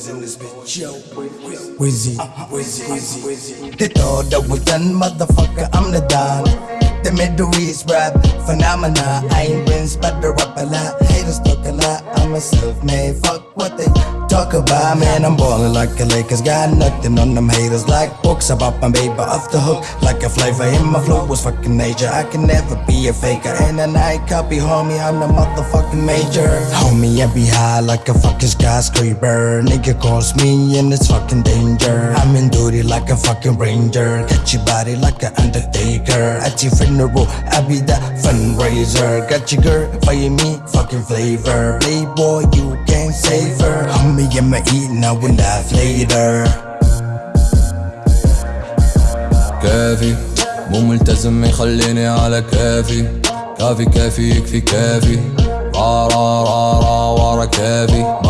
boys in this bitch, yo. Uh-huh. Uh-huh, wizzy, Wizzy, Wizzy, Wizzy. They thought that was done, motherfucker, I'm the Don. The Middle East rap phenomena. I ain't been spread the rap a lot. Haters talk a lot. I'm a self-made. Fuck what they talk about. Man, I'm ballin' like a Lakers. Got nothing on them haters. Like books I about my baby off the hook. Like a flavor in my flow was fucking nature. I can never be a faker. And a night copy, homie. I'm the motherfucking major. Homie, I be high like a fucking skyscraper. Nigga calls me and it's fucking danger. I'm in duty like a fucking ranger. Catch your body like an undertaker. At your funeral, I be the fundraiser. Got your girl, fire me, fucking flavor. Playboy, you can't save her. Homie, I'ma eat now. كافي. مو ملتزم يخليني على كافي. كافي كافي يكفي كافي. را را را را ورا كافي.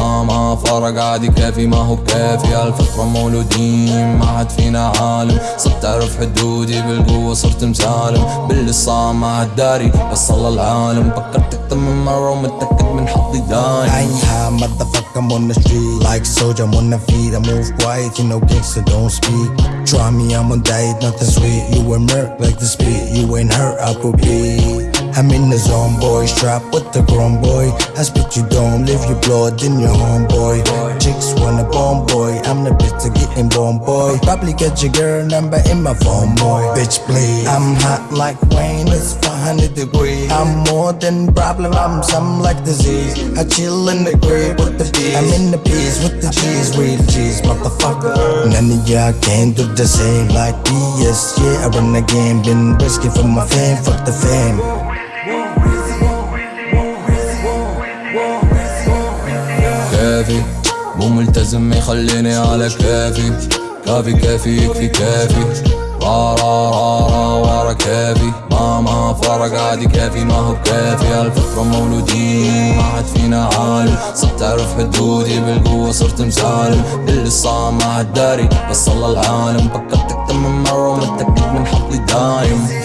فرق عادي كافي ما هو كافي الفطرة مولودين ما حد فينا عالم صرت اعرف حدودي بالقوة صرت مسالم باللصام مع الداري وصل العالم فكرت أكتر من مرة ومتأكد من حظي I دايم ain't high, motherfucker, I'm on the street. Like soldier, I'm on the feet. I move quiet, you know, gangster don't speak. Try me, I'm on diet, nothing sweet. You ain't murk like the speed. You ain't hurt, I could be. I'm in the zone, boy. Strap with the grown boy. I spit you don't live your blood in your homeboy. Chicks wanna bomb boy. I'm the bitch to getting bomb boy. Probably get your girl number in my phone, boy. Bitch, please. I'm hot like Wayne, it's 400 degrees. I'm more than problem, I'm some like disease. I chill in the grave with the bees. I'm in the peas with the cheese, real cheese, motherfucker. None of y'all can do the same like BS. Yeah, I run the game, been risky for my fame, fuck the fame. كافي. مو ملتزم يخليني على كافي. كافي كافي يكفي كافي. را را را را ورا كافي. ماما فرق عادي كافي ما هو كافي الفطرة مولودين ما حد فينا عالم. صرت أعرف حدودي بالقوة صرت مسالم. اللي صار ما حد داري بس الله العالم. فكرتك تمام مرة ومتأكد من حظي دايم.